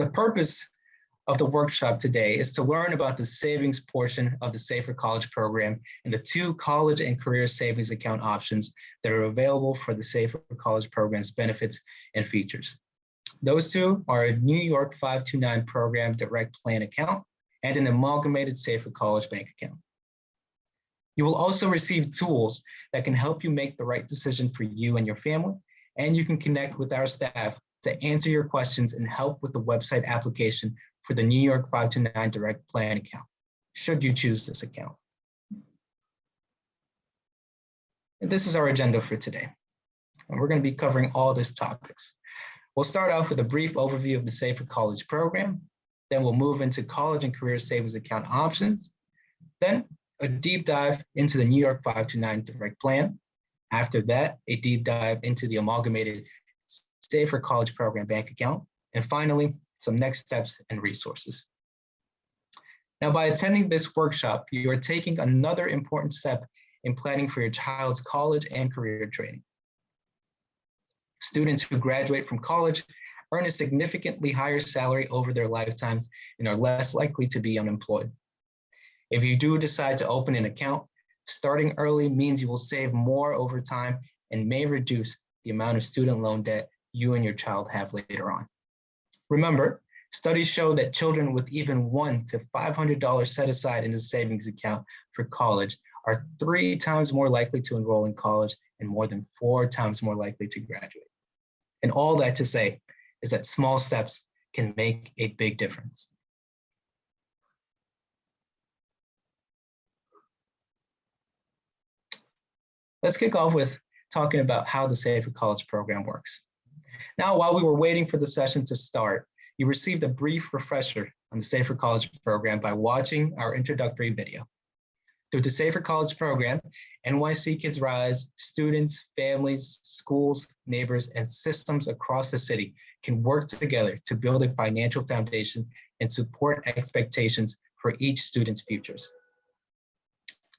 The purpose of the workshop today is to learn about the savings portion of the Save for College program and the two college and career savings account options that are available for the Save for College program's benefits and features. Those two are a New York 529 program direct plan account and an amalgamated Save for College bank account. You will also receive tools that can help you make the right decision for you and your family, and you can connect with our staff to answer your questions and help with the website application for the New York 529 Direct Plan account, should you choose this account. And this is our agenda for today. And we're going to be covering all these topics. We'll start off with a brief overview of the Save for College program. Then we'll move into college and career savings account options. Then a deep dive into the New York 529 Direct Plan. After that, a deep dive into the amalgamated Save for College Program bank account. And finally, some next steps and resources. Now, by attending this workshop, you are taking another important step in planning for your child's college and career training. Students who graduate from college earn a significantly higher salary over their lifetimes and are less likely to be unemployed. If you do decide to open an account, starting early means you will save more over time and may reduce the amount of student loan debt you and your child have later on. Remember, studies show that children with even one to $500 set aside in a savings account for college are three times more likely to enroll in college and more than four times more likely to graduate. And all that to say is that small steps can make a big difference. Let's kick off with talking about how the Save for College program works. Now, while we were waiting for the session to start, you received a brief refresher on the Save for College program by watching our introductory video. Through the Save for College program, NYC Kids Rise, students, families, schools, neighbors, and systems across the city can work together to build a financial foundation and support expectations for each student's futures.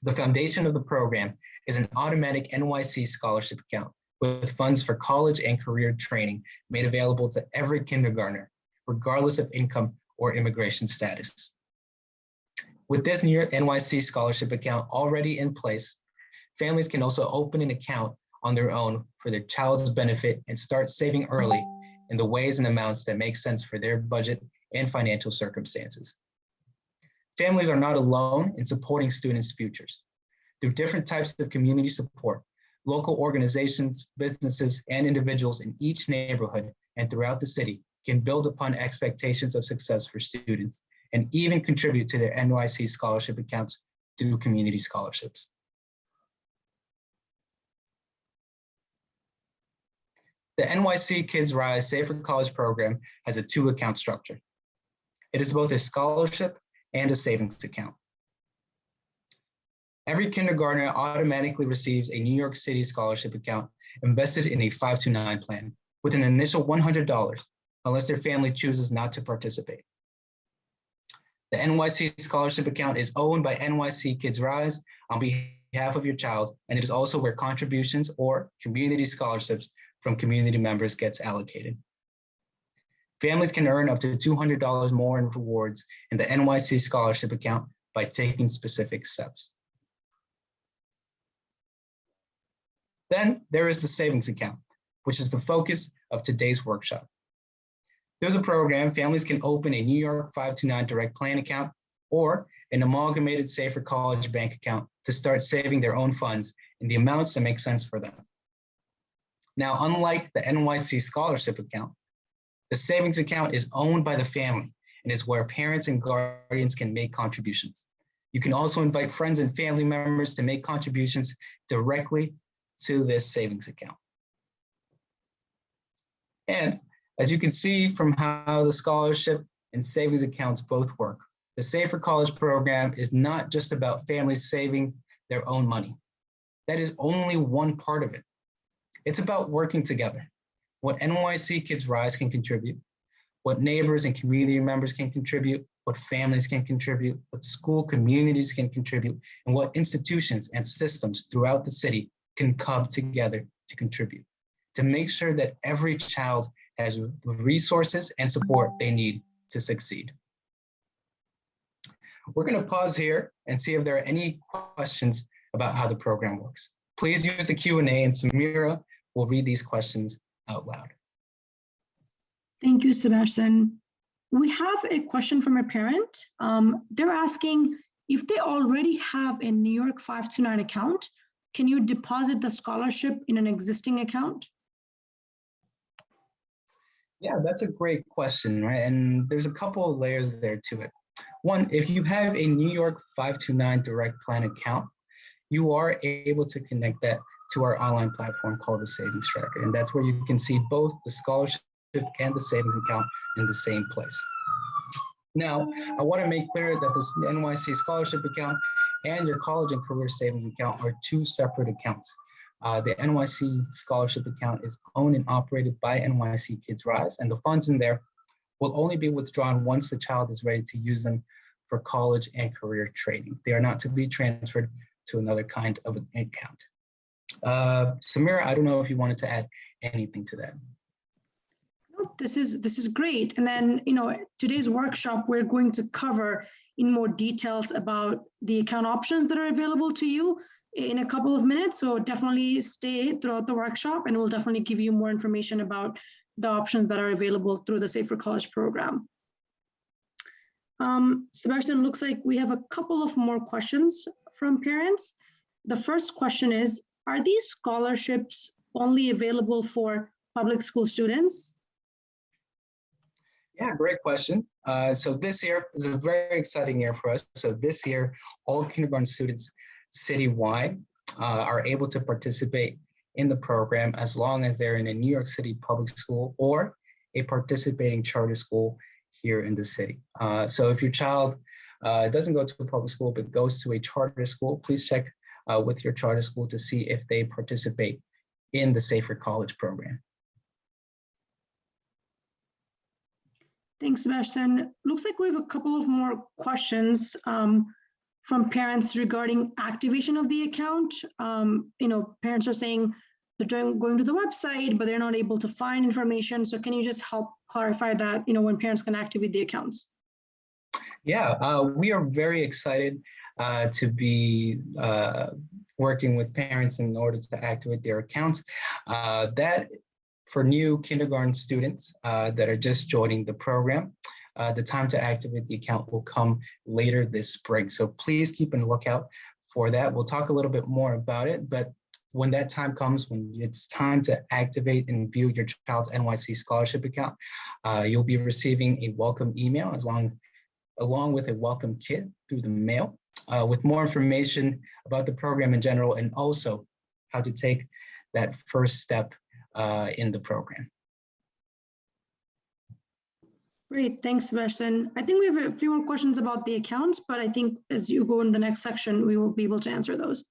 The foundation of the program is an automatic NYC scholarship account with funds for college and career training made available to every kindergartner, regardless of income or immigration status. With this new NYC scholarship account already in place, families can also open an account on their own for their child's benefit and start saving early in the ways and amounts that make sense for their budget and financial circumstances. Families are not alone in supporting students' futures. Through different types of community support, local organizations, businesses, and individuals in each neighborhood and throughout the city can build upon expectations of success for students and even contribute to their NYC scholarship accounts through community scholarships. The NYC Kids Rise Save for College program has a two account structure. It is both a scholarship and a savings account. Every kindergartner automatically receives a New York City scholarship account invested in a 529 plan with an initial $100 unless their family chooses not to participate. The NYC scholarship account is owned by NYC Kids Rise on behalf of your child, and it is also where contributions or community scholarships from community members gets allocated. Families can earn up to $200 more in rewards in the NYC scholarship account by taking specific steps. Then there is the savings account, which is the focus of today's workshop. Through the program, families can open a New York 529 direct plan account or an amalgamated save for college bank account to start saving their own funds in the amounts that make sense for them. Now, unlike the NYC scholarship account, the savings account is owned by the family and is where parents and guardians can make contributions. You can also invite friends and family members to make contributions directly to this savings account. And as you can see from how the scholarship and savings accounts both work, the Save for College program is not just about families saving their own money. That is only one part of it. It's about working together. What NYC Kids Rise can contribute, what neighbors and community members can contribute, what families can contribute, what school communities can contribute, and what institutions and systems throughout the city can come together to contribute, to make sure that every child has the resources and support they need to succeed. We're going to pause here and see if there are any questions about how the program works. Please use the Q&A and Samira will read these questions out loud. Thank you, Sebastian. We have a question from a parent. Um, they're asking if they already have a New York 529 account, can you deposit the scholarship in an existing account? Yeah, that's a great question, right? And there's a couple of layers there to it. One, if you have a New York 529 direct plan account, you are able to connect that to our online platform called the Savings Tracker. And that's where you can see both the scholarship and the savings account in the same place. Now, I want to make clear that this NYC scholarship account and your college and career savings account are two separate accounts. Uh, the NYC scholarship account is owned and operated by NYC Kids Rise, and the funds in there will only be withdrawn once the child is ready to use them for college and career training. They are not to be transferred to another kind of account. Uh, Samira, I don't know if you wanted to add anything to that. This is this is great. And then, you know, today's workshop, we're going to cover in more details about the account options that are available to you in a couple of minutes. So definitely stay throughout the workshop and we'll definitely give you more information about the options that are available through the Save for College program. Um, Sebastian, looks like we have a couple of more questions from parents. The first question is, are these scholarships only available for public school students? Yeah, great question. Uh, so this year is a very exciting year for us. So this year, all kindergarten students citywide uh, are able to participate in the program as long as they're in a New York City public school or a participating charter school here in the city. Uh, so if your child uh, doesn't go to a public school but goes to a charter school, please check uh, with your charter school to see if they participate in the Save for College program. Thanks, Sebastian. Looks like we have a couple of more questions um, from parents regarding activation of the account. Um, you know, parents are saying they're going to the website, but they're not able to find information. So can you just help clarify that, you know, when parents can activate the accounts? Yeah, uh, we are very excited uh, to be uh, working with parents in order to activate their accounts. Uh, that for new kindergarten students uh, that are just joining the program, uh, the time to activate the account will come later this spring. So please keep an lookout for that. We'll talk a little bit more about it, but when that time comes, when it's time to activate and view your child's NYC scholarship account, uh, you'll be receiving a welcome email as long, along with a welcome kit through the mail uh, with more information about the program in general and also how to take that first step in the program. Great, thanks, Sebastian. I think we have a few more questions about the accounts, but I think as you go in the next section, we will be able to answer those.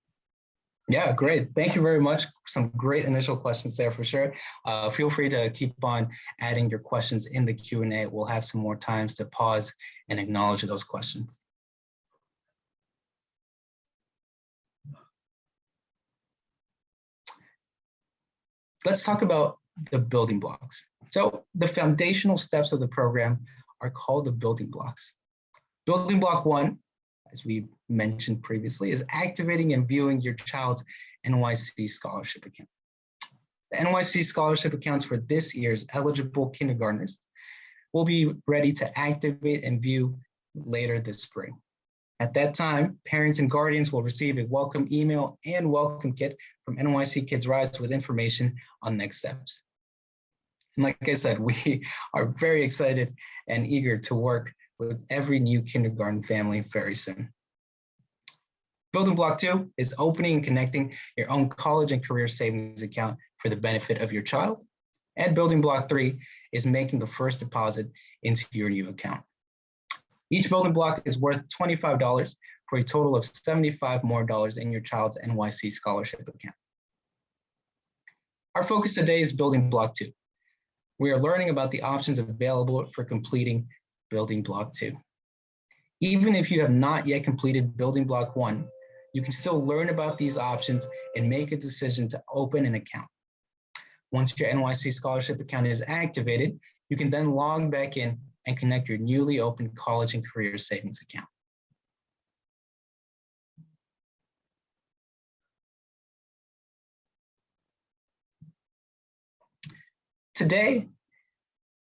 Yeah, great. Thank you very much. Some great initial questions there for sure. Uh, feel free to keep on adding your questions in the Q&A. We'll have some more times to pause and acknowledge those questions. Let's talk about the building blocks. So the foundational steps of the program are called the building blocks. Building block one, as we mentioned previously, is activating and viewing your child's NYC scholarship account. The NYC scholarship accounts for this year's eligible kindergartners will be ready to activate and view later this spring. At that time, parents and guardians will receive a welcome email and welcome kit from NYC Kids Rise with information on next steps. And like I said, we are very excited and eager to work with every new kindergarten family very soon. Building block two is opening and connecting your own college and career savings account for the benefit of your child. And building block three is making the first deposit into your new account. Each building block is worth $25 for a total of 75 more dollars in your child's NYC scholarship account. Our focus today is building block two. We are learning about the options available for completing building block two. Even if you have not yet completed building block one, you can still learn about these options and make a decision to open an account. Once your NYC scholarship account is activated, you can then log back in and connect your newly opened college and career savings account. Today,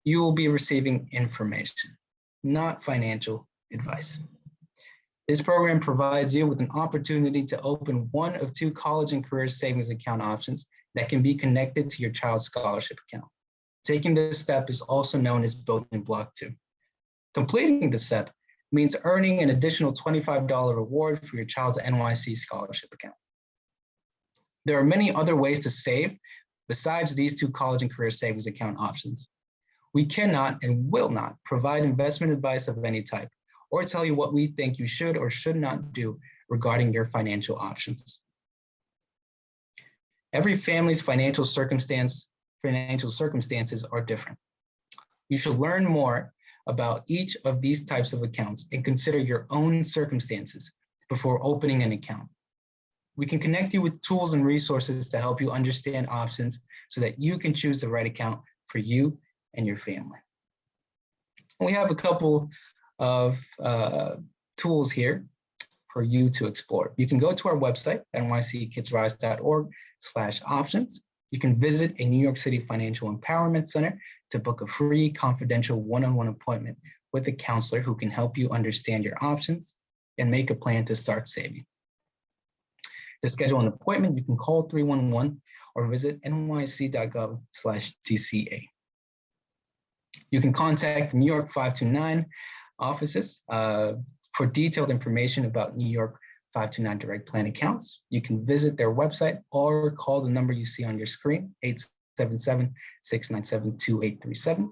you will be receiving information, not financial advice. This program provides you with an opportunity to open one of two college and career savings account options that can be connected to your child's scholarship account. Taking this step is also known as building block two. Completing the step means earning an additional $25 reward for your child's NYC scholarship account. There are many other ways to save besides these two college and career savings account options. We cannot and will not provide investment advice of any type or tell you what we think you should or should not do regarding your financial options. Every family's financial circumstance, financial circumstances are different. You should learn more about each of these types of accounts and consider your own circumstances before opening an account. We can connect you with tools and resources to help you understand options so that you can choose the right account for you and your family. We have a couple of uh, tools here for you to explore. You can go to our website, nyckidsrise.org slash options. You can visit a New York City Financial Empowerment Center to book a free confidential one-on-one -on -one appointment with a counselor who can help you understand your options and make a plan to start saving. To schedule an appointment, you can call 311 or visit nyc.gov DCA. You can contact New York 529 offices uh, for detailed information about New York 529 direct plan accounts. You can visit their website or call the number you see on your screen, 877-697-2837.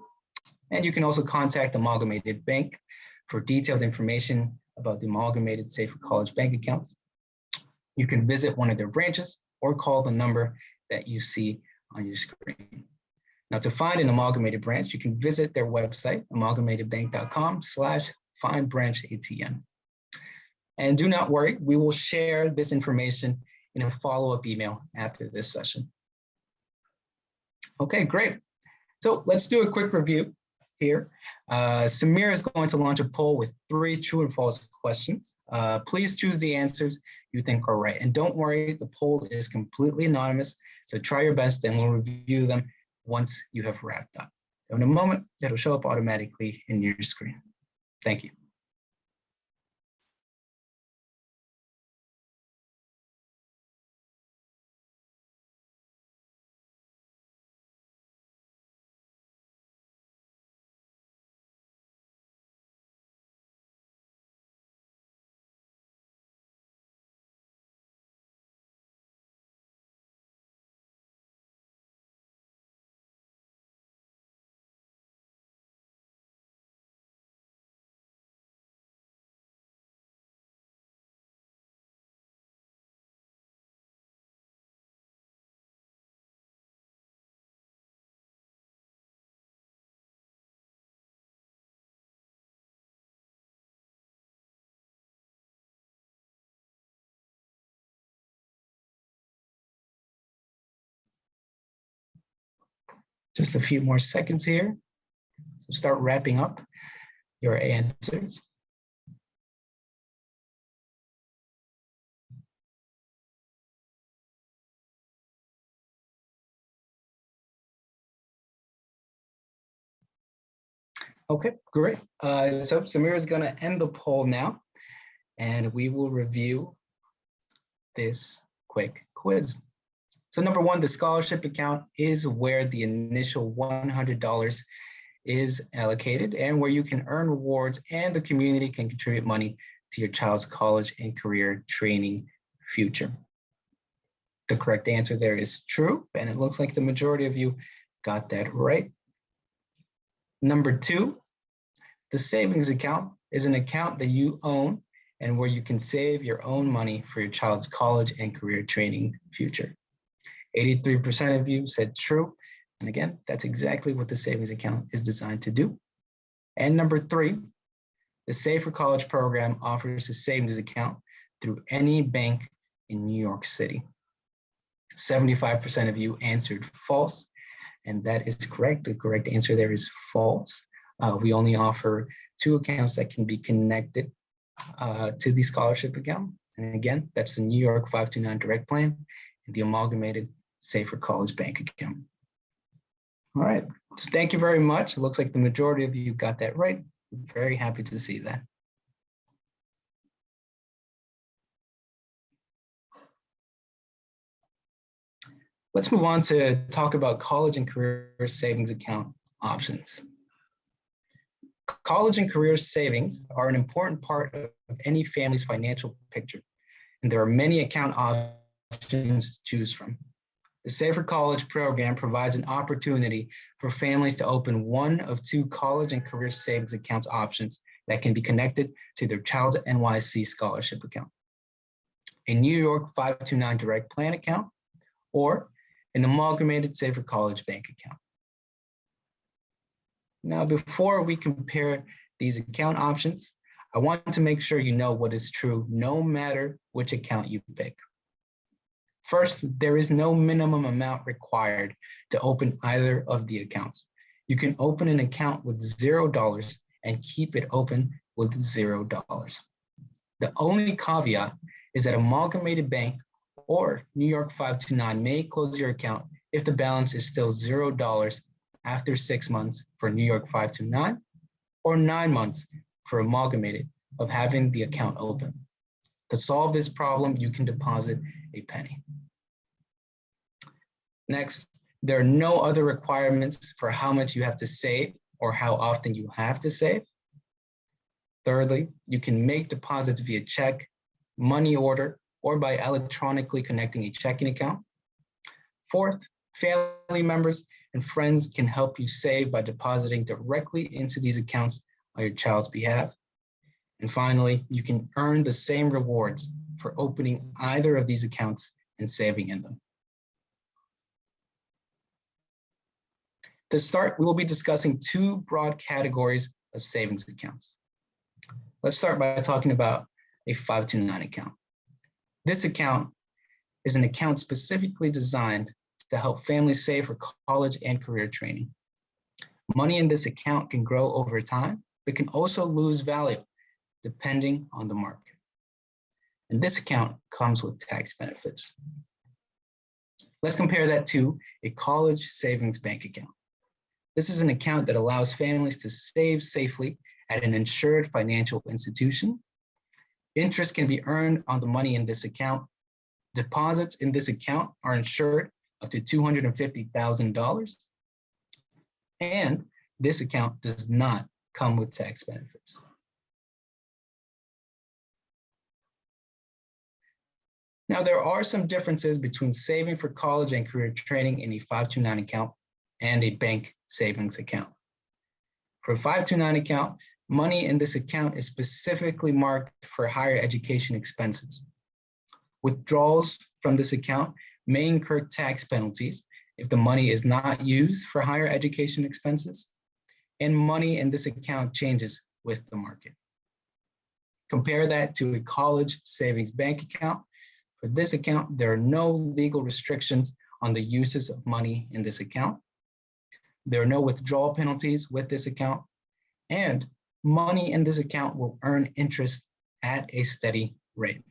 And you can also contact Amalgamated Bank for detailed information about the Amalgamated Save for College bank accounts. You can visit one of their branches or call the number that you see on your screen. Now to find an amalgamated branch, you can visit their website, amalgamatedbank.com slash find branch ATM. And do not worry, we will share this information in a follow-up email after this session. Okay, great. So let's do a quick review here. Uh, Samir is going to launch a poll with three true and false questions. Uh, please choose the answers you think are right. And don't worry, the poll is completely anonymous. So try your best and we'll review them once you have wrapped up. So in a moment, it'll show up automatically in your screen. Thank you. Just a few more seconds here. So start wrapping up your answers. Okay, great. Uh, so Samir is going to end the poll now, and we will review this quick quiz. So number one, the scholarship account is where the initial $100 is allocated and where you can earn rewards and the community can contribute money to your child's college and career training future. The correct answer there is true, and it looks like the majority of you got that right. Number two, the savings account is an account that you own and where you can save your own money for your child's college and career training future. 83% of you said true. And again, that's exactly what the savings account is designed to do. And number three, the Save for College program offers a savings account through any bank in New York City. 75% of you answered false, and that is correct. The correct answer there is false. Uh, we only offer two accounts that can be connected uh, to the scholarship account. And again, that's the New York 529 Direct Plan and the Amalgamated Save for College Bank account. All right, so thank you very much. It looks like the majority of you got that right. Very happy to see that. Let's move on to talk about college and career savings account options. College and career savings are an important part of any family's financial picture, and there are many account options to choose from. The Save for College program provides an opportunity for families to open one of two college and career savings accounts options that can be connected to their child's NYC scholarship account. A New York 529 direct plan account or an amalgamated Save for College bank account. Now, before we compare these account options, I want to make sure you know what is true no matter which account you pick. First, there is no minimum amount required to open either of the accounts. You can open an account with $0 and keep it open with $0. The only caveat is that Amalgamated Bank or New York 529 may close your account if the balance is still $0 after six months for New York 529 or nine months for Amalgamated of having the account open. To solve this problem, you can deposit a penny. Next, there are no other requirements for how much you have to save or how often you have to save. Thirdly, you can make deposits via check, money order, or by electronically connecting a checking account. Fourth, family members and friends can help you save by depositing directly into these accounts on your child's behalf. And finally, you can earn the same rewards for opening either of these accounts and saving in them. To start, we will be discussing two broad categories of savings accounts. Let's start by talking about a 529 account. This account is an account specifically designed to help families save for college and career training. Money in this account can grow over time, but can also lose value depending on the market. And this account comes with tax benefits. Let's compare that to a college savings bank account. This is an account that allows families to save safely at an insured financial institution. Interest can be earned on the money in this account. Deposits in this account are insured up to $250,000. And this account does not come with tax benefits. Now, there are some differences between saving for college and career training in a 529 account and a bank savings account. For a 529 account, money in this account is specifically marked for higher education expenses. Withdrawals from this account may incur tax penalties if the money is not used for higher education expenses, and money in this account changes with the market. Compare that to a college savings bank account. For this account, there are no legal restrictions on the uses of money in this account. There are no withdrawal penalties with this account, and money in this account will earn interest at a steady rate.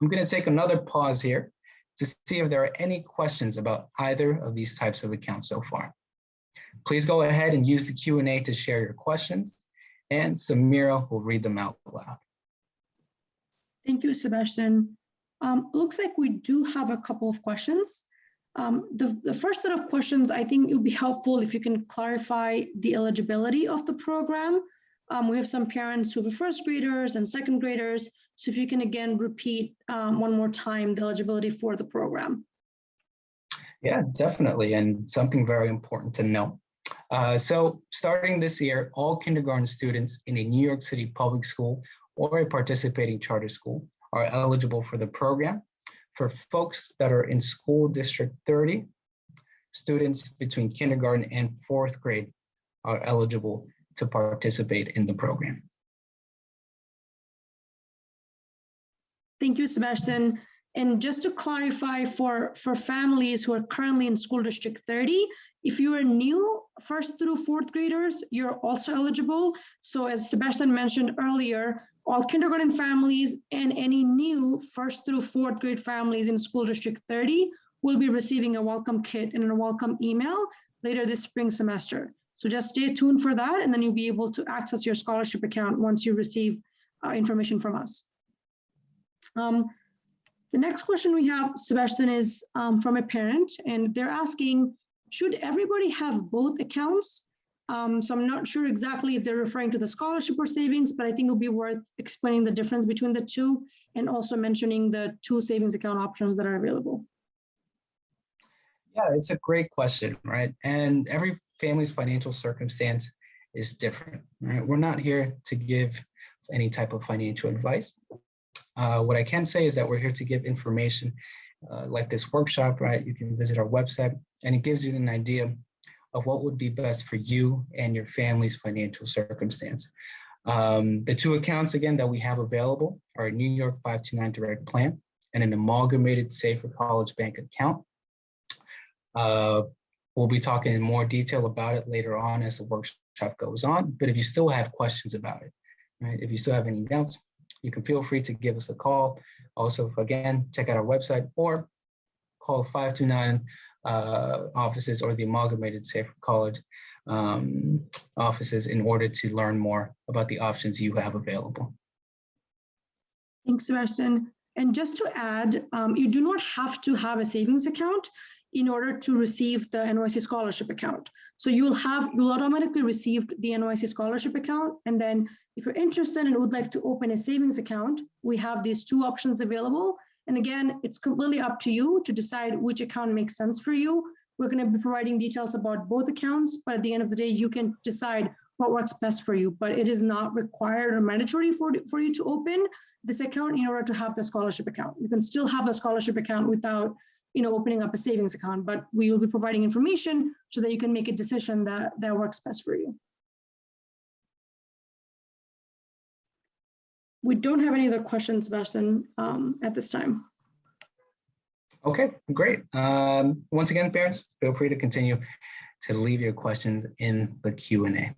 I'm going to take another pause here to see if there are any questions about either of these types of accounts so far. Please go ahead and use the Q&A to share your questions, and Samira will read them out loud. Thank you, Sebastian. Um, looks like we do have a couple of questions. Um, the, the first set of questions, I think it would be helpful if you can clarify the eligibility of the program. Um, we have some parents who are first graders and second graders. So if you can again repeat um, one more time the eligibility for the program. Yeah, definitely. And something very important to know. Uh, so starting this year, all kindergarten students in a New York City public school or a participating charter school are eligible for the program for folks that are in school district 30, students between kindergarten and fourth grade are eligible to participate in the program. Thank you, Sebastian. And just to clarify for, for families who are currently in school district 30, if you are new first through fourth graders, you're also eligible. So as Sebastian mentioned earlier, all kindergarten families and any new first through fourth grade families in school district 30 will be receiving a welcome kit and a welcome email later this spring semester. So just stay tuned for that and then you'll be able to access your scholarship account once you receive uh, information from us. Um, the next question we have, Sebastian, is um, from a parent and they're asking, should everybody have both accounts? Um, so I'm not sure exactly if they're referring to the scholarship or savings, but I think it'll be worth explaining the difference between the two and also mentioning the two savings account options that are available. Yeah, it's a great question, right? And every family's financial circumstance is different, right? We're not here to give any type of financial advice. Uh, what I can say is that we're here to give information uh, like this workshop, right? You can visit our website and it gives you an idea of what would be best for you and your family's financial circumstance. Um, the two accounts, again, that we have available are a New York 529 Direct Plan and an amalgamated Save for College Bank account. Uh, we'll be talking in more detail about it later on as the workshop goes on, but if you still have questions about it, right, if you still have any doubts, you can feel free to give us a call. Also, again, check out our website or call 529 uh, offices or the Amalgamated Save for College um, offices in order to learn more about the options you have available. Thanks, Sebastian. And just to add, um, you do not have to have a savings account in order to receive the NYC scholarship account. So you'll have, you'll automatically receive the NYC scholarship account. And then if you're interested and would like to open a savings account, we have these two options available. And again, it's completely up to you to decide which account makes sense for you. We're gonna be providing details about both accounts, but at the end of the day, you can decide what works best for you, but it is not required or mandatory for, for you to open this account in order to have the scholarship account. You can still have the scholarship account without you know, opening up a savings account, but we will be providing information so that you can make a decision that, that works best for you. We don't have any other questions, Sebastian, um, at this time. Okay, great. Um, once again, parents, feel free to continue to leave your questions in the Q&A.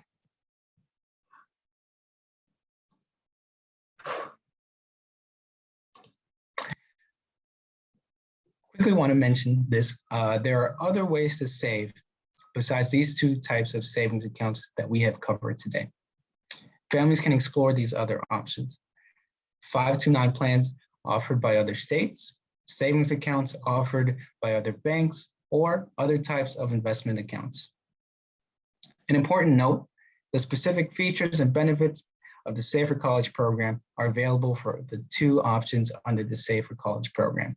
quickly want to mention this. Uh, there are other ways to save besides these two types of savings accounts that we have covered today. Families can explore these other options. 529 plans offered by other states, savings accounts offered by other banks, or other types of investment accounts. An important note, the specific features and benefits of the Save for College program are available for the two options under the Save for College program.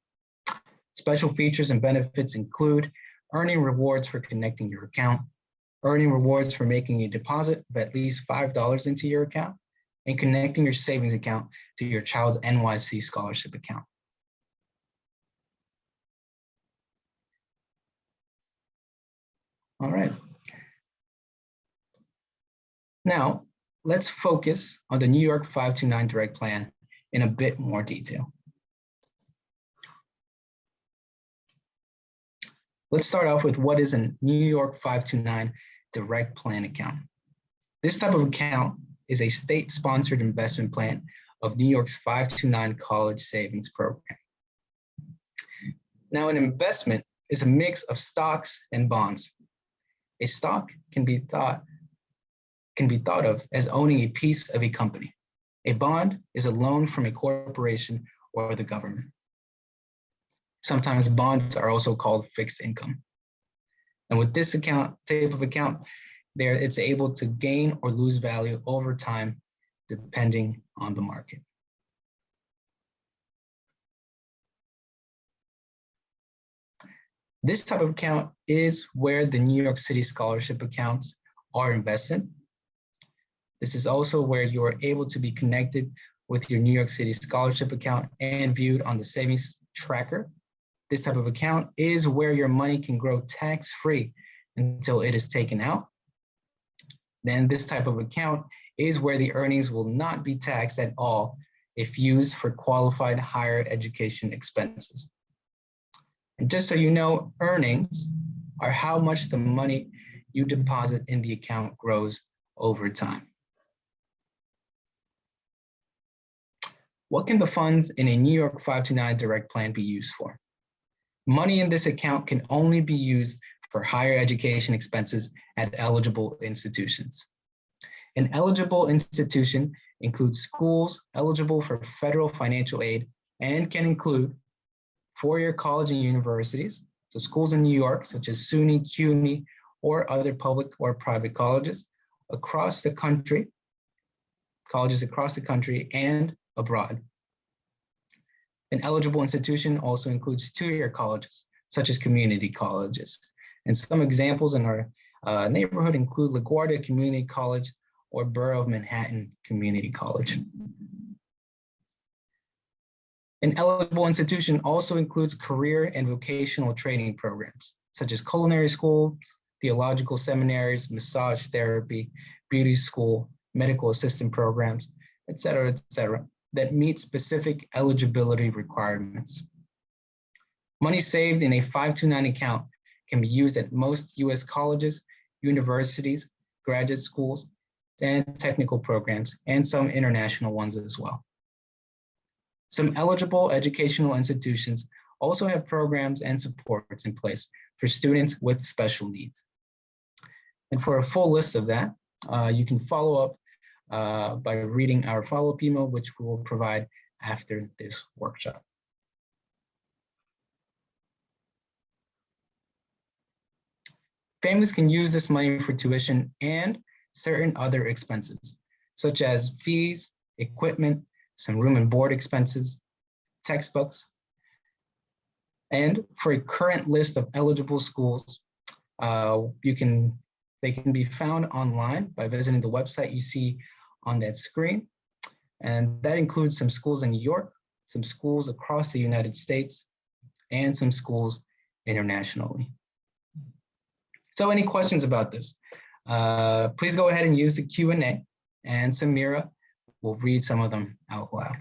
Special features and benefits include earning rewards for connecting your account, earning rewards for making a deposit of at least $5 into your account, and connecting your savings account to your child's NYC scholarship account. All right. Now, let's focus on the New York 529 Direct Plan in a bit more detail. Let's start off with what is a New York 529 direct plan account. This type of account is a state-sponsored investment plan of New York's 529 college savings program. Now, an investment is a mix of stocks and bonds. A stock can be thought can be thought of as owning a piece of a company. A bond is a loan from a corporation or the government. Sometimes bonds are also called fixed income. And with this account type of account, there it's able to gain or lose value over time, depending on the market. This type of account is where the New York City scholarship accounts are invested. This is also where you are able to be connected with your New York City scholarship account and viewed on the savings tracker this type of account is where your money can grow tax-free until it is taken out. Then this type of account is where the earnings will not be taxed at all if used for qualified higher education expenses. And just so you know, earnings are how much the money you deposit in the account grows over time. What can the funds in a New York 529 direct plan be used for? Money in this account can only be used for higher education expenses at eligible institutions. An eligible institution includes schools eligible for federal financial aid and can include four-year college and universities, so schools in New York, such as SUNY, CUNY, or other public or private colleges across the country, colleges across the country and abroad. An eligible institution also includes two-year colleges, such as community colleges. And some examples in our uh, neighborhood include LaGuardia Community College or Borough of Manhattan Community College. An eligible institution also includes career and vocational training programs, such as culinary school, theological seminaries, massage therapy, beauty school, medical assistant programs, et cetera, et cetera, that meet specific eligibility requirements. Money saved in a 529 account can be used at most US colleges, universities, graduate schools, and technical programs, and some international ones as well. Some eligible educational institutions also have programs and supports in place for students with special needs. And for a full list of that, uh, you can follow up uh, by reading our follow-up email, which we will provide after this workshop. Families can use this money for tuition and certain other expenses, such as fees, equipment, some room and board expenses, textbooks. And for a current list of eligible schools, uh, you can they can be found online by visiting the website you see on that screen. And that includes some schools in New York, some schools across the United States, and some schools internationally. So any questions about this? Uh, please go ahead and use the Q&A and Samira will read some of them out loud.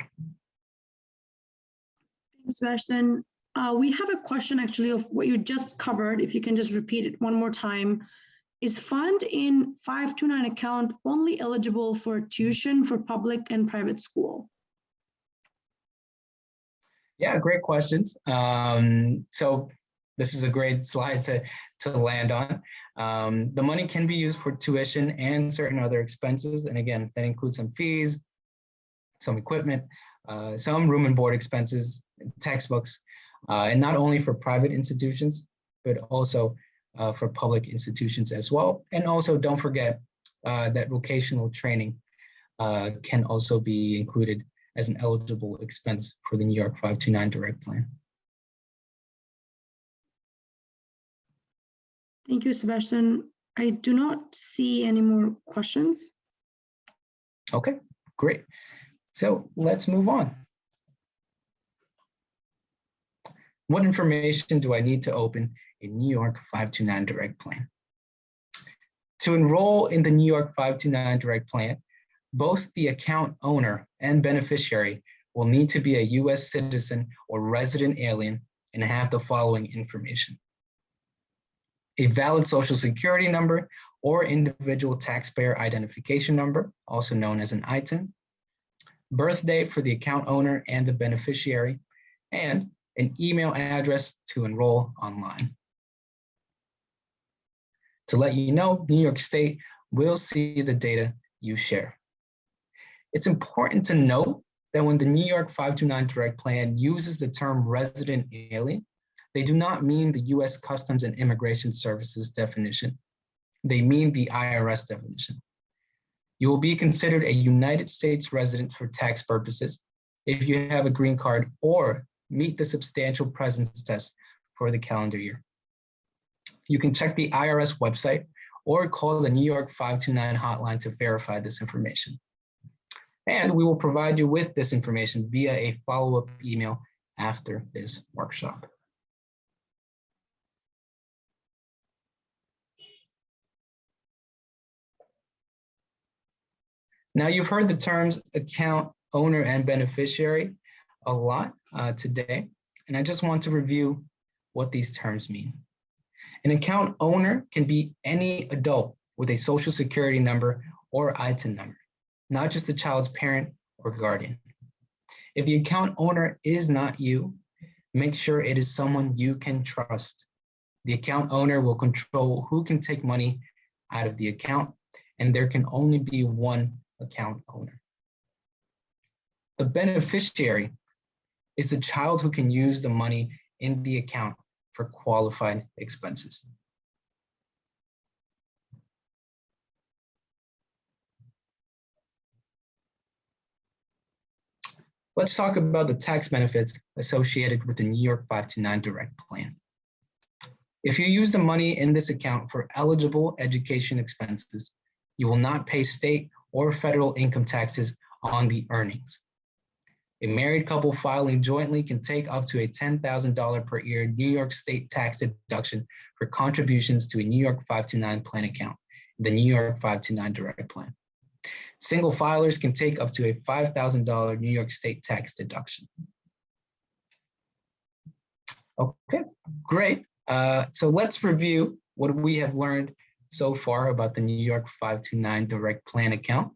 Thanks, Sebastian. Uh, we have a question actually of what you just covered. If you can just repeat it one more time. Is fund in 529 account only eligible for tuition for public and private school? Yeah, great questions. Um, so this is a great slide to, to land on. Um, the money can be used for tuition and certain other expenses. And again, that includes some fees, some equipment, uh, some room and board expenses, textbooks, uh, and not only for private institutions, but also uh, for public institutions as well. And also don't forget uh, that vocational training uh, can also be included as an eligible expense for the New York 529 direct plan. Thank you, Sebastian. I do not see any more questions. Okay, great. So let's move on. What information do I need to open a New York 529 direct plan? To enroll in the New York 529 direct plan, both the account owner and beneficiary will need to be a US citizen or resident alien and have the following information. A valid social security number or individual taxpayer identification number, also known as an ITIN, birth date for the account owner and the beneficiary, and an email address to enroll online. To let you know, New York State will see the data you share. It's important to note that when the New York 529 Direct Plan uses the term resident alien, they do not mean the US Customs and Immigration Services definition. They mean the IRS definition. You will be considered a United States resident for tax purposes if you have a green card or meet the substantial presence test for the calendar year. You can check the IRS website or call the New York 529 hotline to verify this information. And we will provide you with this information via a follow-up email after this workshop. Now you've heard the terms account owner and beneficiary a lot uh, today, and I just want to review what these terms mean. An account owner can be any adult with a social security number or ITIN number, not just the child's parent or guardian. If the account owner is not you, make sure it is someone you can trust. The account owner will control who can take money out of the account, and there can only be one account owner. The beneficiary is the child who can use the money in the account for qualified expenses. Let's talk about the tax benefits associated with the New York 529 Direct Plan. If you use the money in this account for eligible education expenses, you will not pay state or federal income taxes on the earnings. A married couple filing jointly can take up to a $10,000 per year New York state tax deduction for contributions to a New York 529 plan account, the New York 529 direct plan. Single filers can take up to a $5,000 New York state tax deduction. Okay, great. Uh, so let's review what we have learned so far about the New York 529 direct plan account.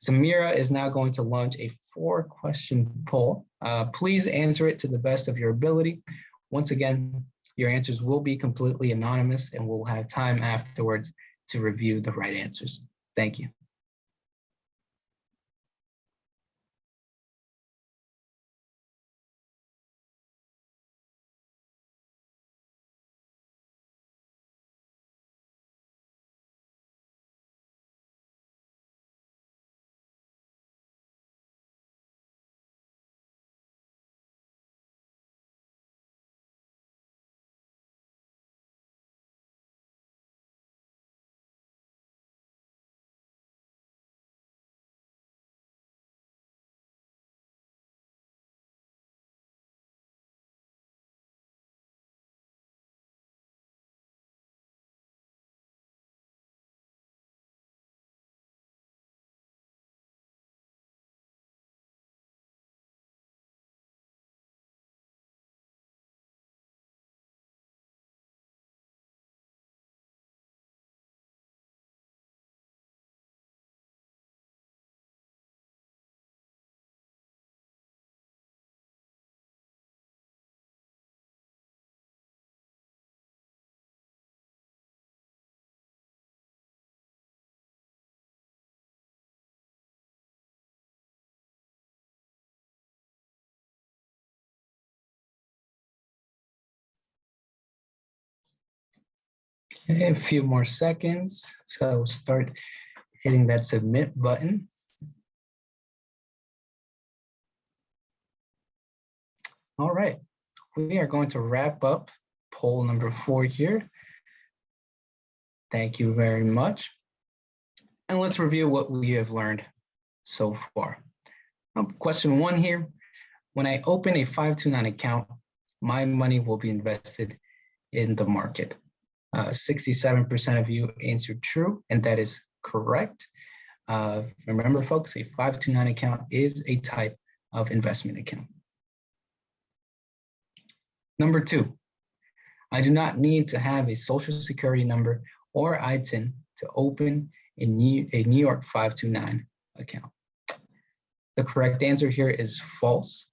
Samira is now going to launch a four question poll. Uh, please answer it to the best of your ability. Once again, your answers will be completely anonymous and we'll have time afterwards to review the right answers. Thank you. A few more seconds. So start hitting that submit button. All right, we are going to wrap up poll number four here. Thank you very much. And let's review what we have learned so far. Um, question one here, when I open a 529 account, my money will be invested in the market. 67% uh, of you answered true, and that is correct. Uh, remember, folks, a 529 account is a type of investment account. Number two, I do not need to have a social security number or ITIN to open a New, a New York 529 account. The correct answer here is false,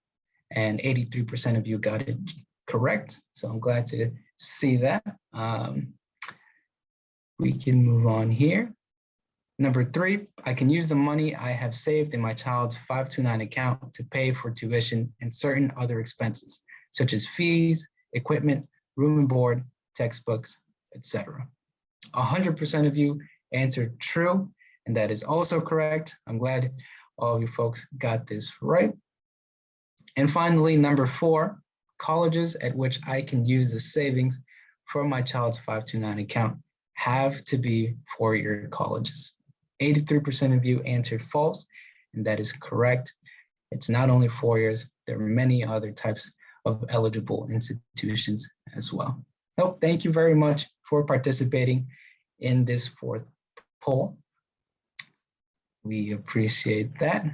and 83% of you got it correct. So I'm glad to see that. Um, we can move on here. Number three, I can use the money I have saved in my child's 529 account to pay for tuition and certain other expenses, such as fees, equipment, room and board, textbooks, etc. 100% of you answered true, and that is also correct. I'm glad all of you folks got this right. And finally, number four, colleges at which I can use the savings for my child's 529 account have to be four-year colleges. 83% of you answered false, and that is correct. It's not only four years, there are many other types of eligible institutions as well. So thank you very much for participating in this fourth poll. We appreciate that.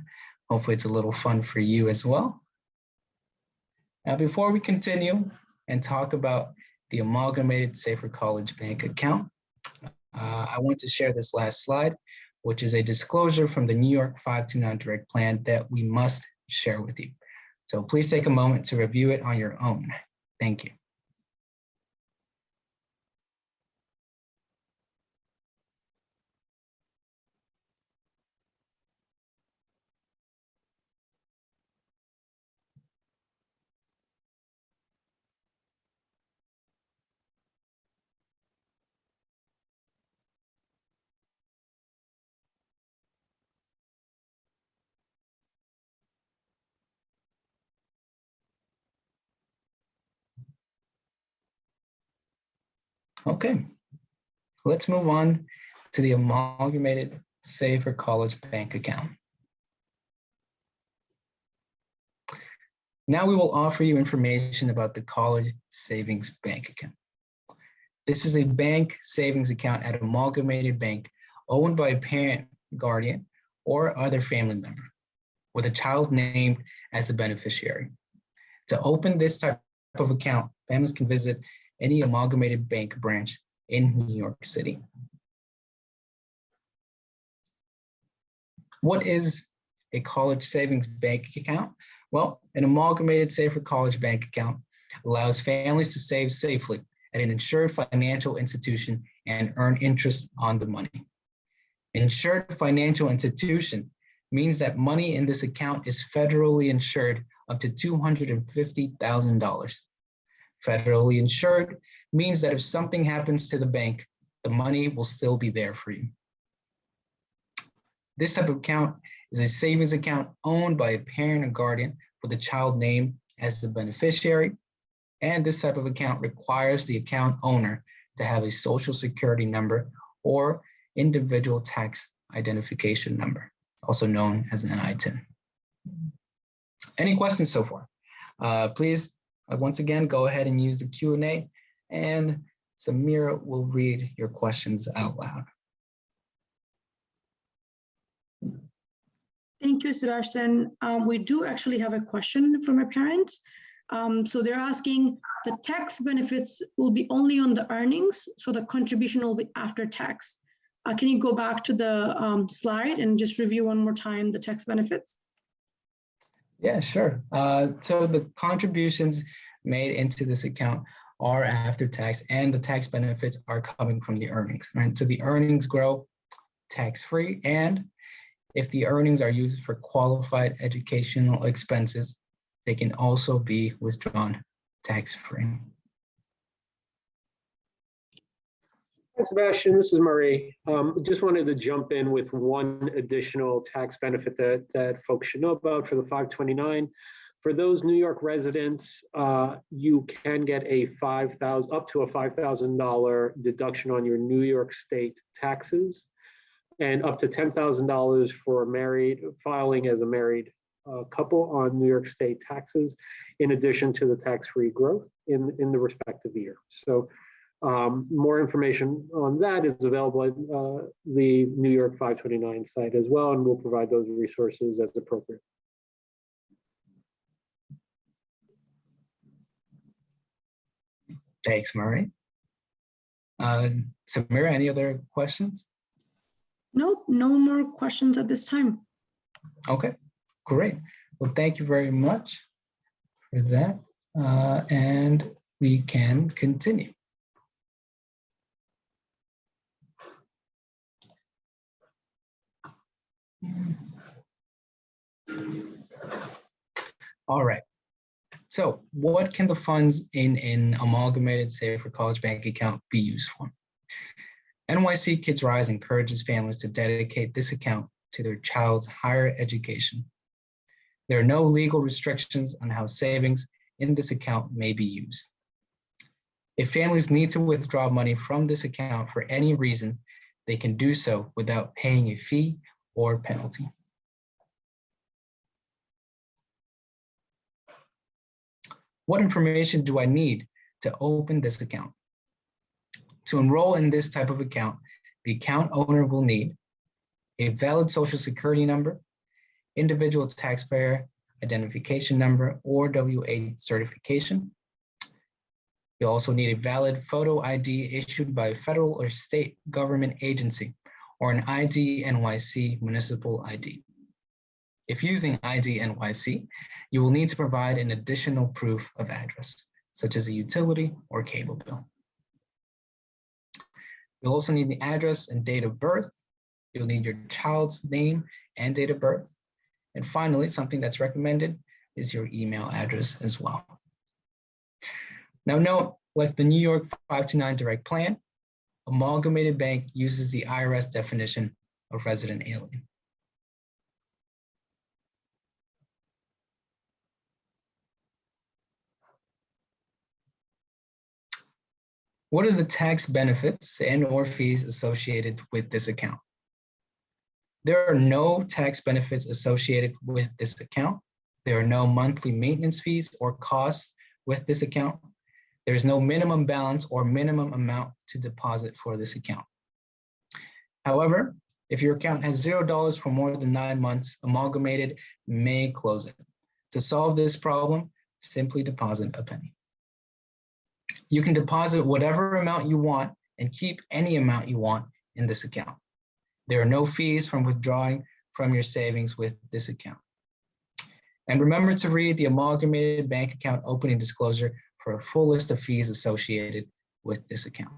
Hopefully it's a little fun for you as well. Now, before we continue and talk about the Amalgamated Save for College Bank account, uh, I want to share this last slide, which is a disclosure from the New York 529 Direct Plan that we must share with you. So please take a moment to review it on your own. Thank you. Okay, let's move on to the amalgamated save for college bank account. Now we will offer you information about the college savings bank account. This is a bank savings account at Amalgamated Bank owned by a parent, guardian, or other family member with a child named as the beneficiary. To open this type of account, families can visit any amalgamated bank branch in New York City. What is a college savings bank account? Well, an amalgamated save for college bank account allows families to save safely at an insured financial institution and earn interest on the money. Insured financial institution means that money in this account is federally insured up to $250,000. Federally insured means that if something happens to the bank, the money will still be there for you. This type of account is a savings account owned by a parent or guardian with a child name as the beneficiary. And this type of account requires the account owner to have a social security number or individual tax identification number, also known as an NITIN. Any questions so far? Uh, please once again, go ahead and use the Q&A and Samira will read your questions out loud. Thank you, Sebastian. Um, we do actually have a question from a parent. Um, so they're asking, the tax benefits will be only on the earnings, so the contribution will be after tax. Uh, can you go back to the um, slide and just review one more time the tax benefits? Yeah, sure. Uh, so the contributions made into this account are after tax and the tax benefits are coming from the earnings, right? So the earnings grow tax-free and if the earnings are used for qualified educational expenses, they can also be withdrawn tax-free. Sebastian, this is Marie. Um, just wanted to jump in with one additional tax benefit that, that folks should know about for the 529. For those New York residents, uh, you can get a 5,000, up to a $5,000 deduction on your New York State taxes and up to $10,000 for a married, filing as a married uh, couple on New York State taxes, in addition to the tax-free growth in, in the respective year. So um, more information on that is available at uh, the New York 529 site as well, and we'll provide those resources as appropriate. Thanks, Murray. Uh, Samira, any other questions? Nope, no more questions at this time. Okay, great. Well, thank you very much for that. Uh, and we can continue. All right. So what can the funds in an amalgamated save for college bank account be used for? NYC Kids Rise encourages families to dedicate this account to their child's higher education. There are no legal restrictions on how savings in this account may be used. If families need to withdraw money from this account for any reason, they can do so without paying a fee or penalty. What information do I need to open this account? To enroll in this type of account, the account owner will need a valid social security number, individual taxpayer identification number or W-8 certification. You'll also need a valid photo ID issued by a federal or state government agency or an ID NYC municipal ID. If using ID NYC, you will need to provide an additional proof of address, such as a utility or cable bill. You'll also need the address and date of birth. You'll need your child's name and date of birth. And finally, something that's recommended is your email address as well. Now note, like the New York 529 direct plan, Amalgamated Bank uses the IRS definition of resident alien. What are the tax benefits and or fees associated with this account? There are no tax benefits associated with this account. There are no monthly maintenance fees or costs with this account. There's no minimum balance or minimum amount to deposit for this account. However, if your account has zero dollars for more than nine months, Amalgamated may close it. To solve this problem, simply deposit a penny. You can deposit whatever amount you want and keep any amount you want in this account. There are no fees from withdrawing from your savings with this account. And remember to read the amalgamated bank account opening disclosure for a full list of fees associated with this account.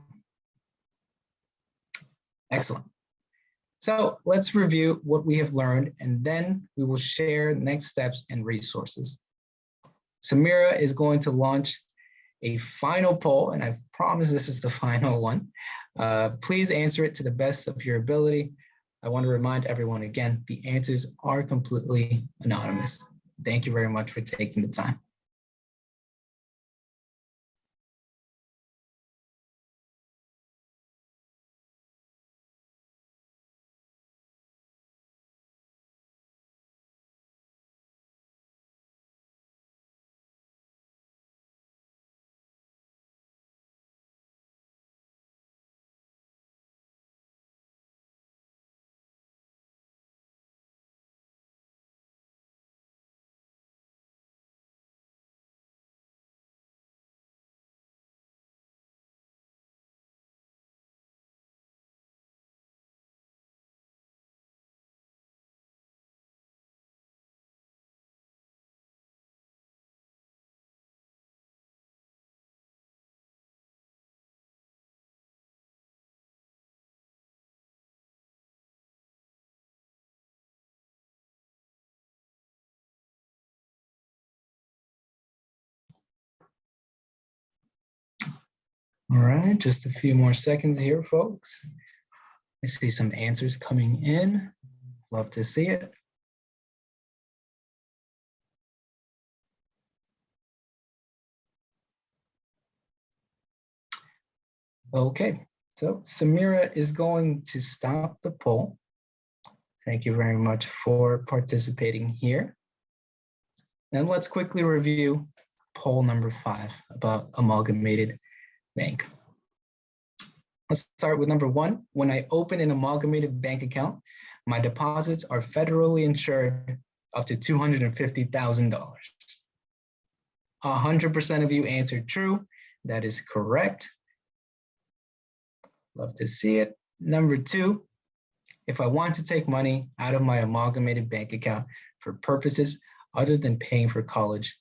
Excellent. So let's review what we have learned and then we will share next steps and resources. Samira is going to launch a final poll, and I promise this is the final one. Uh, please answer it to the best of your ability. I want to remind everyone again, the answers are completely anonymous. Thank you very much for taking the time. All right, just a few more seconds here, folks. I see some answers coming in. Love to see it. Okay, so Samira is going to stop the poll. Thank you very much for participating here. And let's quickly review poll number five about amalgamated bank. Let's start with number one. When I open an amalgamated bank account, my deposits are federally insured up to $250,000. 100% of you answered true. That is correct. Love to see it. Number two, if I want to take money out of my amalgamated bank account for purposes other than paying for college,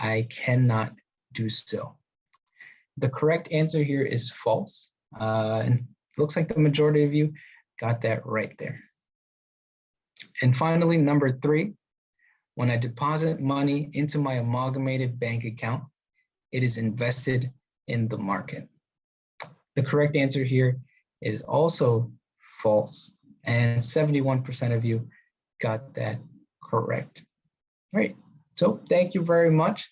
I cannot do so. The correct answer here is false. Uh, and looks like the majority of you got that right there. And finally, number three, when I deposit money into my amalgamated bank account, it is invested in the market. The correct answer here is also false, and 71% of you got that correct. Great. So thank you very much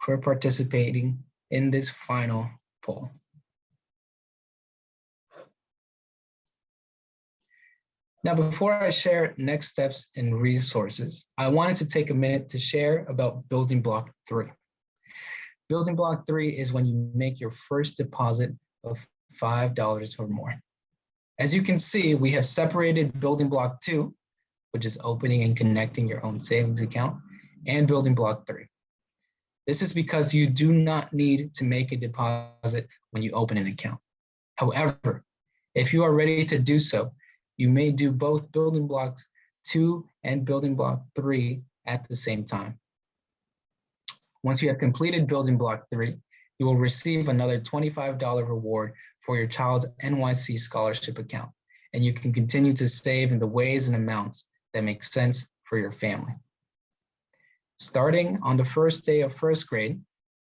for participating in this final poll. Now, before I share next steps and resources, I wanted to take a minute to share about building block three. Building block three is when you make your first deposit of $5 or more. As you can see, we have separated building block two which is opening and connecting your own savings account, and building block three. This is because you do not need to make a deposit when you open an account. However, if you are ready to do so, you may do both building blocks two and building block three at the same time. Once you have completed building block three, you will receive another $25 reward for your child's NYC scholarship account, and you can continue to save in the ways and amounts that make sense for your family. Starting on the first day of first grade,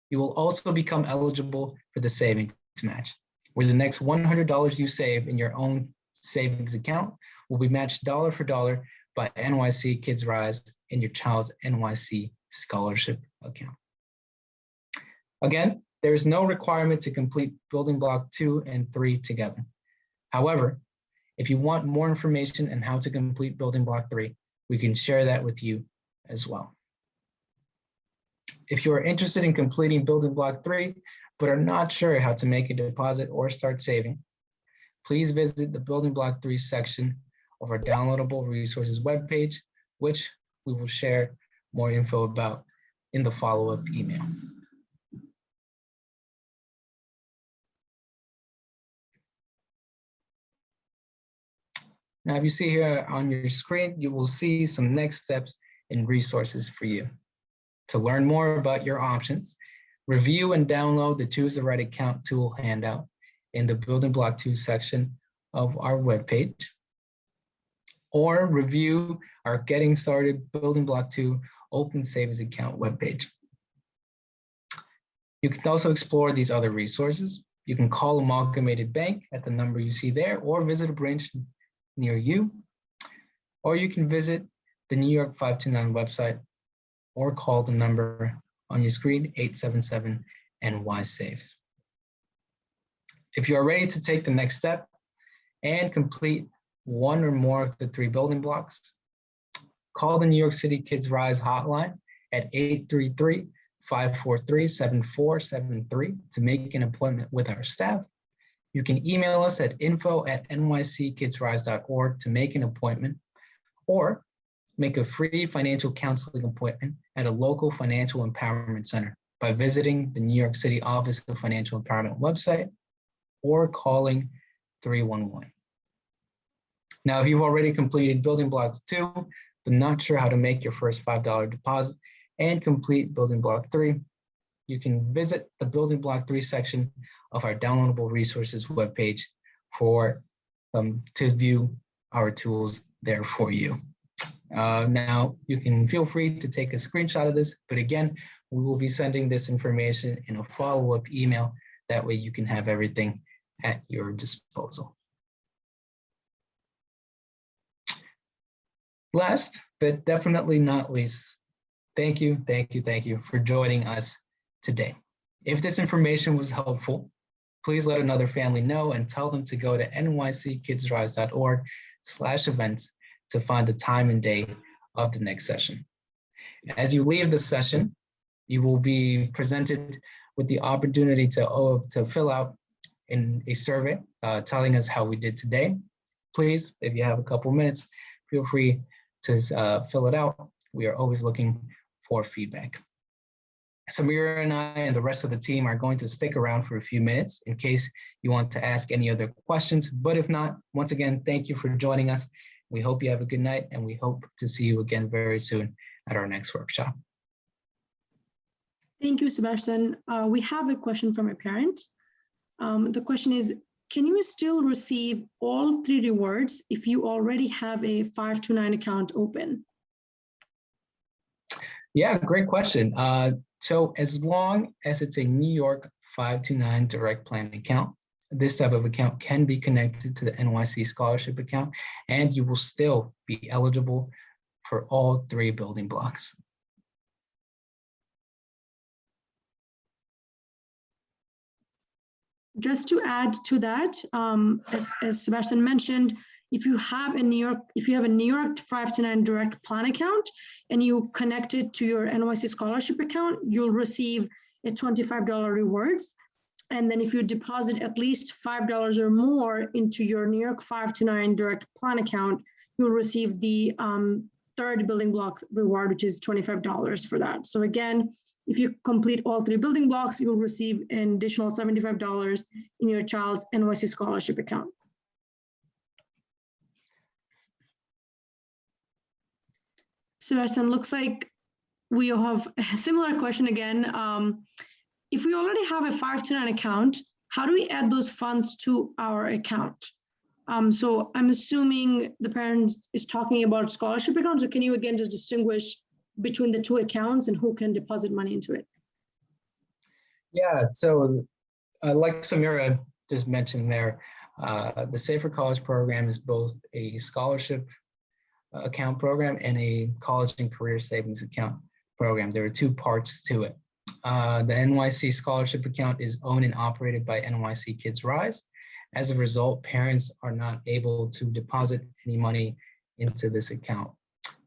you will also become eligible for the savings match, where the next $100 you save in your own savings account will be matched dollar for dollar by NYC Kids Rise in your child's NYC scholarship account. Again, there is no requirement to complete building block two and three together. However, if you want more information on how to complete building block three, we can share that with you as well. If you are interested in completing building block three, but are not sure how to make a deposit or start saving, please visit the building block three section of our downloadable resources webpage, which we will share more info about in the follow-up email. Now, if you see here on your screen, you will see some next steps and resources for you. To learn more about your options, review and download the Choose the Right Account tool handout in the Building Block 2 section of our webpage, or review our Getting Started Building Block 2 Open Savings Account webpage. You can also explore these other resources. You can call Amalgamated Bank at the number you see there, or visit a branch near you, or you can visit the New York 529 website or call the number on your screen 877 NY Saves. If you are ready to take the next step and complete one or more of the three building blocks, call the New York City Kids Rise hotline at 833-543-7473 to make an appointment with our staff. You can email us at info at nyckidsrise.org to make an appointment or make a free financial counseling appointment at a local financial empowerment center by visiting the New York City Office of Financial Empowerment website or calling 311. Now, if you've already completed building blocks two, but not sure how to make your first $5 deposit and complete building block three, you can visit the building block three section of our downloadable resources webpage for um, to view our tools there for you. Uh, now, you can feel free to take a screenshot of this, but again, we will be sending this information in a follow-up email. That way you can have everything at your disposal. Last, but definitely not least, thank you, thank you, thank you for joining us today. If this information was helpful, please let another family know and tell them to go to nyckidsrise.org slash events to find the time and day of the next session. As you leave the session, you will be presented with the opportunity to, oh, to fill out in a survey uh, telling us how we did today. Please, if you have a couple minutes, feel free to uh, fill it out. We are always looking for feedback. Samira and I and the rest of the team are going to stick around for a few minutes in case you want to ask any other questions. But if not, once again, thank you for joining us. We hope you have a good night and we hope to see you again very soon at our next workshop. Thank you, Sebastian. Uh, we have a question from a parent. Um, the question is, can you still receive all three rewards if you already have a 529 account open? Yeah, great question. Uh, so as long as it's a New York 529 direct plan account, this type of account can be connected to the NYC scholarship account and you will still be eligible for all three building blocks. Just to add to that, um, as, as Sebastian mentioned, if you have a New York, if you have a New York 529 direct plan account and you connect it to your NYC scholarship account, you'll receive a $25 rewards. And then if you deposit at least $5 or more into your New York 529 direct plan account, you'll receive the um, third building block reward, which is $25 for that. So again, if you complete all three building blocks, you'll receive an additional $75 in your child's NYC scholarship account. Sebastian, looks like we have a similar question again. Um, if we already have a 529 account, how do we add those funds to our account? Um, so I'm assuming the parent is talking about scholarship accounts, or can you again just distinguish between the two accounts and who can deposit money into it? Yeah, so uh, like Samira just mentioned there, uh, the Save for College program is both a scholarship uh, account program and a college and career savings account program. There are two parts to it. Uh, the NYC scholarship account is owned and operated by NYC Kids Rise. As a result, parents are not able to deposit any money into this account.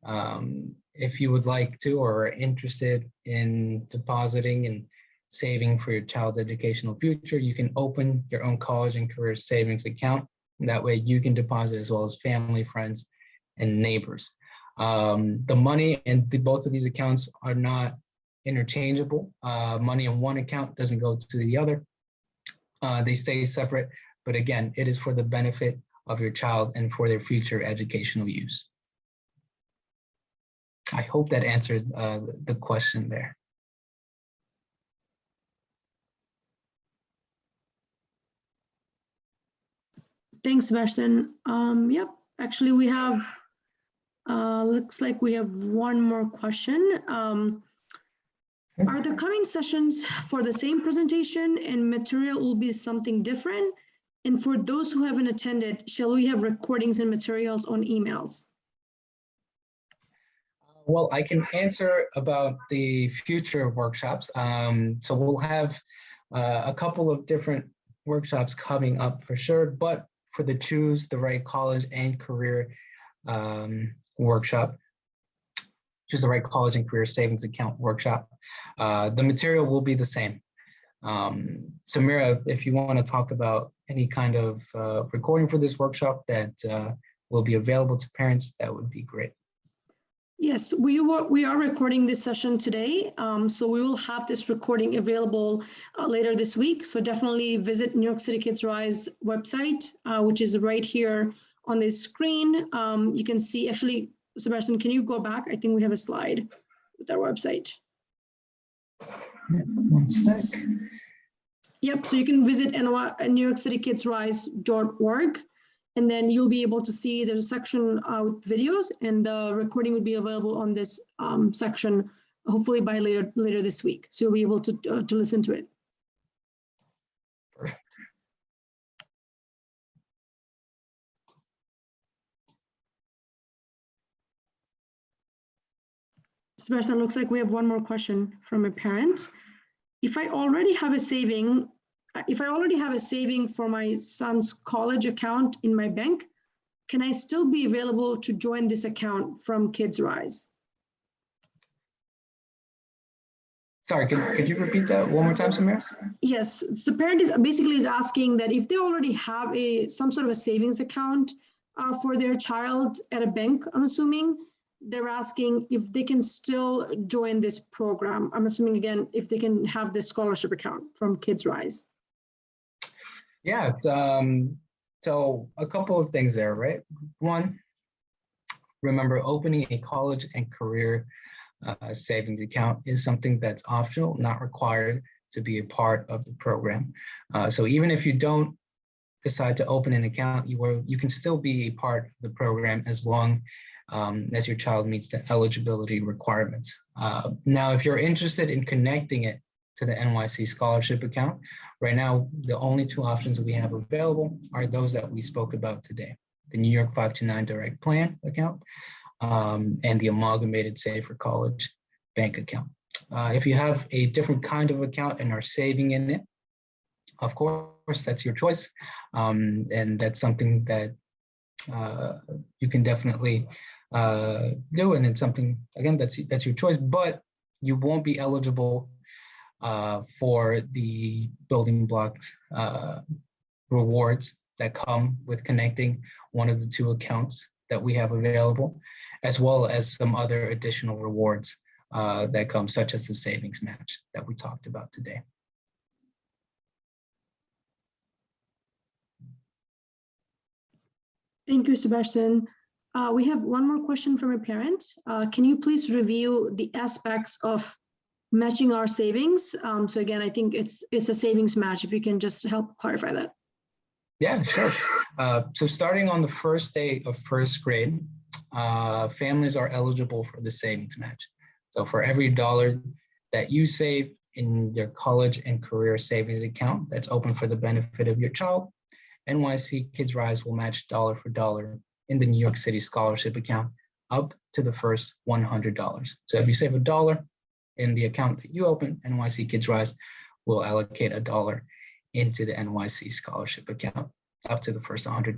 Um, if you would like to or are interested in depositing and saving for your child's educational future, you can open your own college and career savings account. That way you can deposit as well as family, friends, and neighbors. Um, the money in the, both of these accounts are not interchangeable. Uh, money in one account doesn't go to the other. Uh, they stay separate, but again, it is for the benefit of your child and for their future educational use. I hope that answers uh, the question there. Thanks, Sebastian. Um, yep, actually we have, uh, looks like we have one more question. Um, are the coming sessions for the same presentation and material will be something different? And for those who haven't attended, shall we have recordings and materials on emails? Well, I can answer about the future workshops. Um, so we'll have uh, a couple of different workshops coming up for sure, but for the Choose the Right College and Career um, workshop, Choose the Right College and Career Savings Account workshop, uh, the material will be the same. Um, Samira, if you want to talk about any kind of uh, recording for this workshop that uh, will be available to parents, that would be great. Yes, we were, we are recording this session today, um, so we will have this recording available uh, later this week. So definitely visit New York City Kids Rise website, uh, which is right here on this screen. Um, you can see, actually, Sebastian, can you go back? I think we have a slide with our website. One sec. Yep, so you can visit New York City Kids Rise.org and then you'll be able to see there's a section uh, with videos and the recording will be available on this um, section hopefully by later later this week so you'll be able to uh, to listen to it Sebastian, looks like we have one more question from a parent. If I already have a saving if I already have a saving for my son's college account in my bank, can I still be available to join this account from Kids Rise? Sorry, could, could you repeat that one more time, Samir? Yes, the parent is basically is asking that if they already have a some sort of a savings account uh, for their child at a bank, I'm assuming, they're asking if they can still join this program. I'm assuming again, if they can have this scholarship account from Kids Rise. Yeah, um, so a couple of things there, right? One, remember opening a college and career uh, savings account is something that's optional, not required to be a part of the program. Uh, so even if you don't decide to open an account, you, are, you can still be a part of the program as long um, as your child meets the eligibility requirements. Uh, now, if you're interested in connecting it to the NYC scholarship account. Right now, the only two options that we have available are those that we spoke about today, the New York 529 direct plan account um, and the amalgamated save for college bank account. Uh, if you have a different kind of account and are saving in it, of course, that's your choice. Um, and that's something that uh, you can definitely uh, do. And it's something, again, that's, that's your choice, but you won't be eligible uh, for the building blocks uh, rewards that come with connecting one of the two accounts that we have available, as well as some other additional rewards uh, that come, such as the savings match that we talked about today. Thank you, Sebastian. Uh, we have one more question from a parent. Uh, can you please review the aspects of matching our savings? Um, so again, I think it's it's a savings match. If you can just help clarify that. Yeah, sure. Uh, so starting on the first day of first grade, uh, families are eligible for the savings match. So for every dollar that you save in your college and career savings account that's open for the benefit of your child, NYC Kids Rise will match dollar for dollar in the New York City scholarship account up to the first $100. So if you save a dollar in the account that you open, NYC Kids Rise will allocate a dollar into the NYC scholarship account up to the first $100.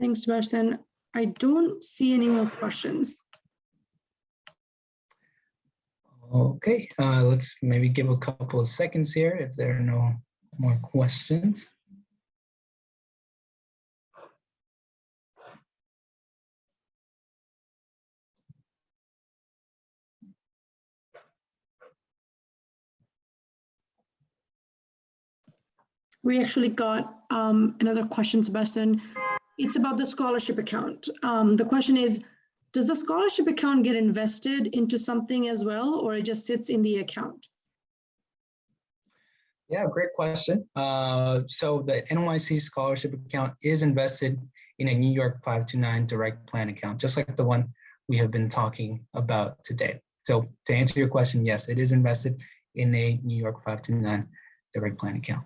Thanks, Sebastian. I don't see any more questions. Okay, uh, let's maybe give a couple of seconds here if there are no more questions. We actually got um, another question, Sebastian. It's about the scholarship account. Um, the question is, does the scholarship account get invested into something as well, or it just sits in the account? Yeah, great question. Uh, so the NYC scholarship account is invested in a New York 529 direct plan account, just like the one we have been talking about today. So to answer your question, yes, it is invested in a New York 529 direct plan account.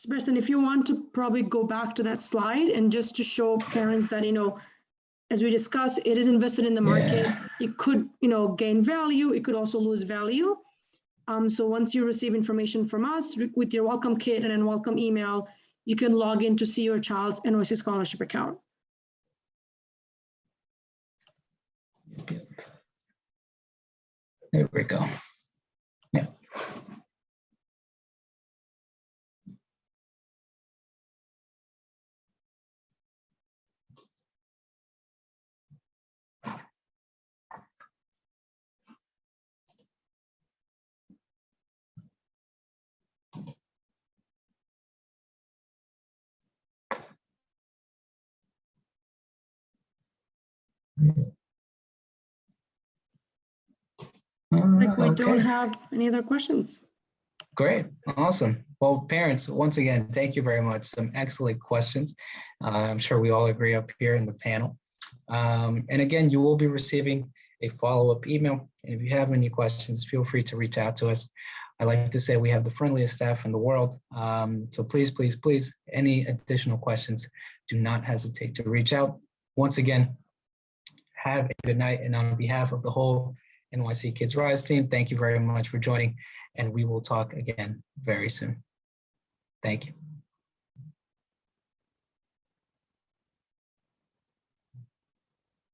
Sebastian, if you want to probably go back to that slide and just to show parents that, you know, as we discussed, it is invested in the market. Yeah. It could, you know, gain value. It could also lose value. Um, so once you receive information from us with your welcome kit and then welcome email, you can log in to see your child's NYC scholarship account. There we go. Like we Uh, don't have any other questions. Great, awesome. Well, parents, once again, thank you very much. Some excellent questions. Uh, I'm sure we all agree up here in the panel. Um, and again, you will be receiving a follow-up email. And if you have any questions, feel free to reach out to us. I like to say we have the friendliest staff in the world. Um, so please, please, please, any additional questions, do not hesitate to reach out. Once again, have a good night. And on behalf of the whole NYC Kids Rise team, thank you very much for joining and we will talk again very soon. Thank you.